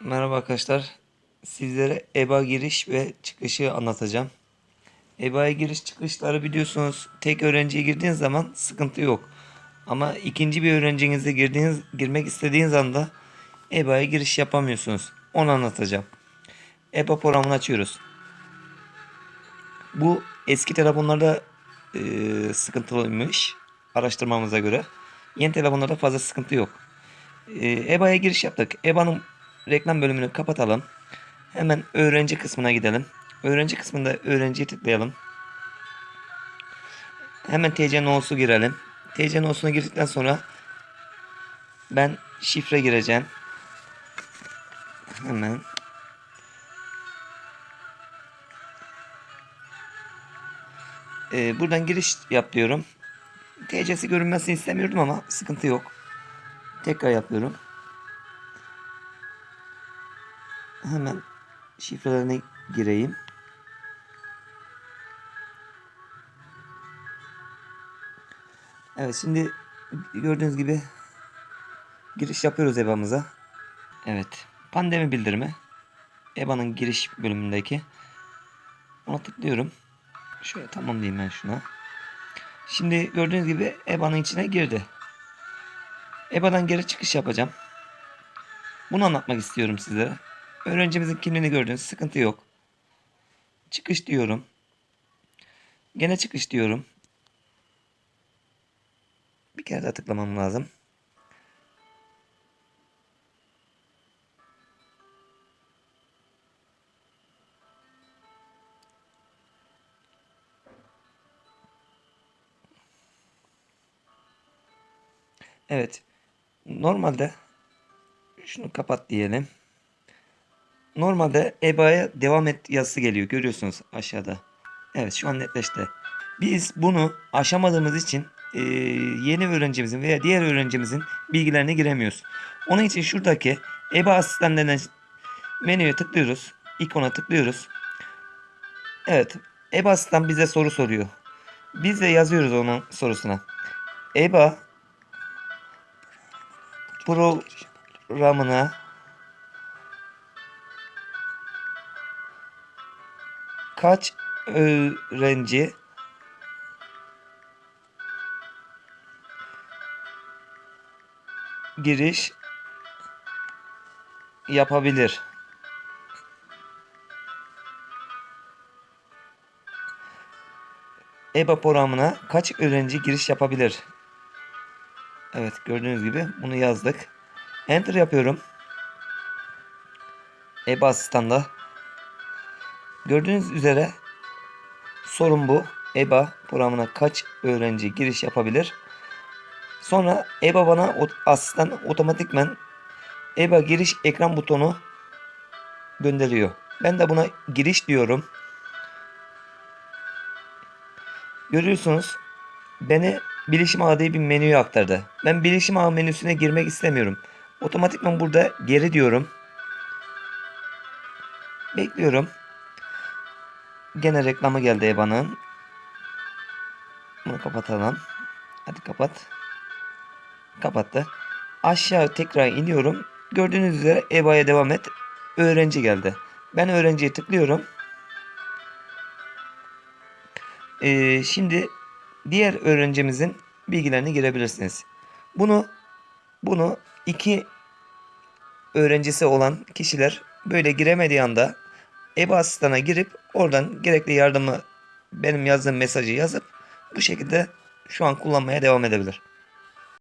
Merhaba arkadaşlar. Sizlere EBA giriş ve çıkışı anlatacağım. EBA'ya giriş çıkışları biliyorsunuz tek öğrenciye girdiğiniz zaman sıkıntı yok. Ama ikinci bir öğrencinize girdiğiniz, girmek istediğiniz anda EBA'ya giriş yapamıyorsunuz. Onu anlatacağım. EBA programını açıyoruz. Bu eski telefonlarda e, sıkıntılıymış araştırmamıza göre. Yeni telefonlarda fazla sıkıntı yok. E, EBA'ya giriş yaptık. EBA'nın reklam bölümünü kapatalım. Hemen öğrenci kısmına gidelim. Öğrenci kısmında öğrenciye tıklayalım. Hemen TC no'su girelim. TC no'suna girdikten sonra ben şifre gireceğim. Hemen Ee, buradan giriş yap diyorum. TC'si görünmesini istemiyordum ama sıkıntı yok. Tekrar yapıyorum. Hemen şifrelerine gireyim. Evet şimdi gördüğünüz gibi giriş yapıyoruz EBA'mıza. Evet. Pandemi bildirimi. EBA'nın giriş bölümündeki. Ona tıklıyorum. Şöyle tamam diyeyim ben şuna. Şimdi gördüğünüz gibi EBA'nın içine girdi. EBA'dan geri çıkış yapacağım. Bunu anlatmak istiyorum sizlere. Öğrencimizin kimliğini gördüğünüz sıkıntı yok. Çıkış diyorum. Gene çıkış diyorum. Bir kere daha tıklamam lazım. Evet. Normalde şunu kapat diyelim. Normalde EBA'ya devam et yazısı geliyor. Görüyorsunuz aşağıda. Evet şu an netleşti. Biz bunu aşamadığımız için e, yeni öğrencimizin veya diğer öğrencimizin bilgilerine giremiyoruz. Onun için şuradaki EBA asistanlarından menüye tıklıyoruz. İkona tıklıyoruz. Evet. EBA asistan bize soru soruyor. Biz de yazıyoruz onun sorusuna. EBA programına kaç öğrenci giriş yapabilir? EBA programına kaç öğrenci giriş yapabilir? Evet gördüğünüz gibi bunu yazdık. Enter yapıyorum. EBA asistanla. Gördüğünüz üzere sorun bu. EBA programına kaç öğrenci giriş yapabilir? Sonra EBA bana asistan otomatikmen EBA giriş ekran butonu gönderiyor. Ben de buna giriş diyorum. Görüyorsunuz beni bilişim ağı diye bir menüye aktardı. Ben bilişim ağı menüsüne girmek istemiyorum. Otomatikman burada geri diyorum. Bekliyorum. Gene reklamı geldi EBA'nın. Bunu kapatalım. Hadi kapat. Kapattı. Aşağı tekrar iniyorum. Gördüğünüz üzere EBA'ya devam et. Öğrenci geldi. Ben öğrenciye tıklıyorum. Ee, şimdi diğer öğrencimizin bilgilerini girebilirsiniz. Bunu bunu iki öğrencisi olan kişiler böyle giremediği anda EBA asistana girip oradan gerekli yardımı benim yazdığım mesajı yazıp bu şekilde şu an kullanmaya devam edebilir.